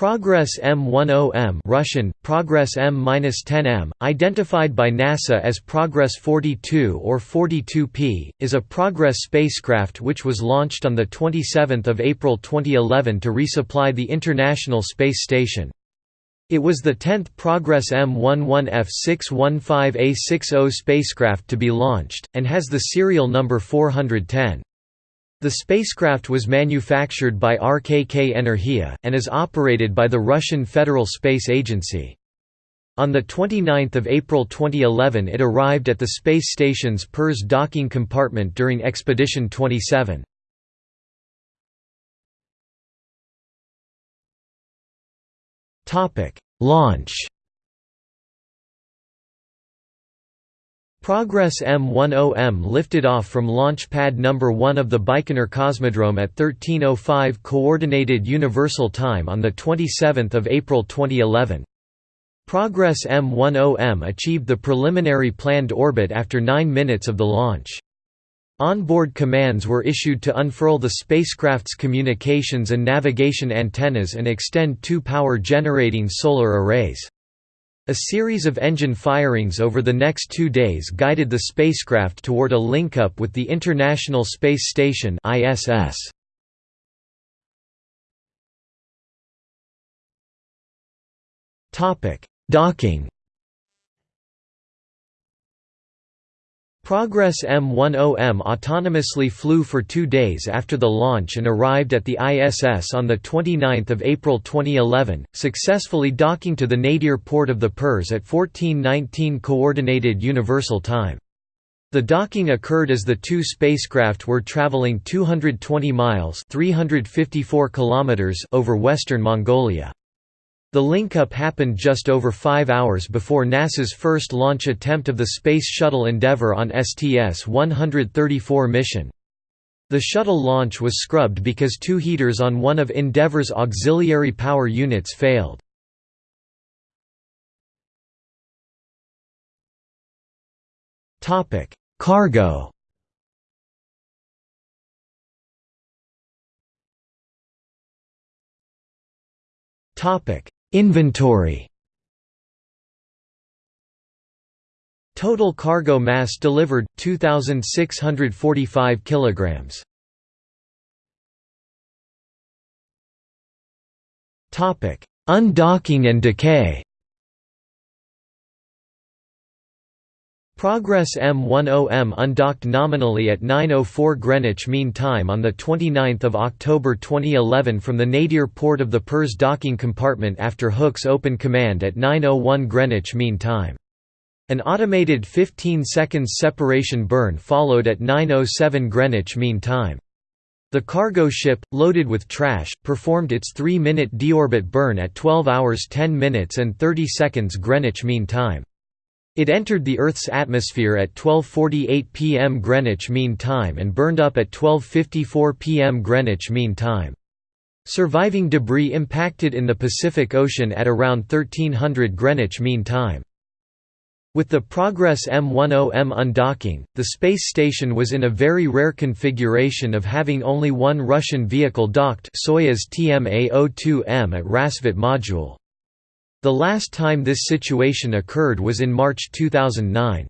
Progress M10M Russian, Progress M-10M, identified by NASA as Progress 42 or 42P, is a Progress spacecraft which was launched on 27 April 2011 to resupply the International Space Station. It was the 10th Progress M11F615A60 spacecraft to be launched, and has the serial number 410. The spacecraft was manufactured by RKK Energia, and is operated by the Russian Federal Space Agency. On 29 April 2011 it arrived at the space station's Pirs docking compartment during Expedition 27. Launch Progress M10M lifted off from launch pad number 1 of the Baikonur Cosmodrome at 13:05 coordinated universal time on the 27th of April 2011. Progress M10M achieved the preliminary planned orbit after 9 minutes of the launch. Onboard commands were issued to unfurl the spacecraft's communications and navigation antennas and extend two power-generating solar arrays. A series of engine firings over the next two days guided the spacecraft toward a link-up with the International Space Station ISS. Docking Progress M10M autonomously flew for two days after the launch and arrived at the ISS on 29 April 2011, successfully docking to the nadir port of the Pirs at 1419 Coordinated Universal Time. The docking occurred as the two spacecraft were traveling 220 miles 354 kilometers over western Mongolia. The link-up happened just over five hours before NASA's first launch attempt of the Space Shuttle Endeavour on STS-134 mission. The shuttle launch was scrubbed because two heaters on one of Endeavour's auxiliary power units failed. Cargo Topic Inventory Total cargo mass delivered 2645 kilograms. Topic: Undocking and decay. Progress M10M undocked nominally at 9.04 Greenwich Mean Time on 29 October 2011 from the nadir port of the Pirs docking compartment after hooks open command at 9.01 Greenwich Mean Time. An automated 15 seconds separation burn followed at 9.07 Greenwich Mean Time. The cargo ship, loaded with trash, performed its 3-minute deorbit burn at 12 hours 10 minutes and 30 seconds Greenwich Mean Time. It entered the Earth's atmosphere at 12.48 pm Greenwich Mean Time and burned up at 12.54 pm Greenwich Mean Time. Surviving debris impacted in the Pacific Ocean at around 1300 Greenwich Mean Time. With the Progress M10M undocking, the space station was in a very rare configuration of having only one Russian vehicle docked Soyuz TMA-02M at Rassvet Module. The last time this situation occurred was in March 2009.